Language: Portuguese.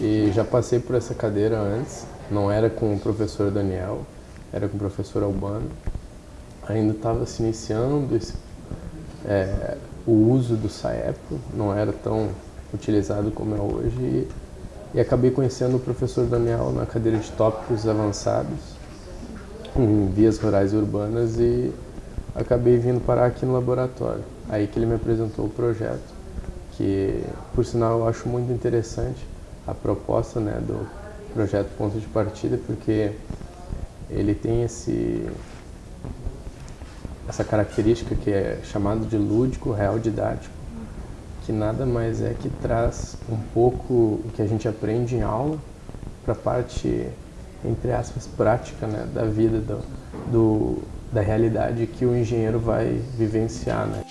E já passei por essa cadeira antes, não era com o professor Daniel, era com o professor Albano. Ainda estava se iniciando esse, é, o uso do SAEPO, não era tão utilizado como é hoje. E, e acabei conhecendo o professor Daniel na cadeira de tópicos avançados em vias rurais e urbanas e acabei vindo parar aqui no laboratório. Aí que ele me apresentou o projeto, que por sinal eu acho muito interessante a proposta né, do projeto Ponto de Partida, porque ele tem esse, essa característica que é chamado de lúdico real didático, que nada mais é que traz um pouco o que a gente aprende em aula para a parte, entre aspas, prática né, da vida, do, do, da realidade que o engenheiro vai vivenciar. Né?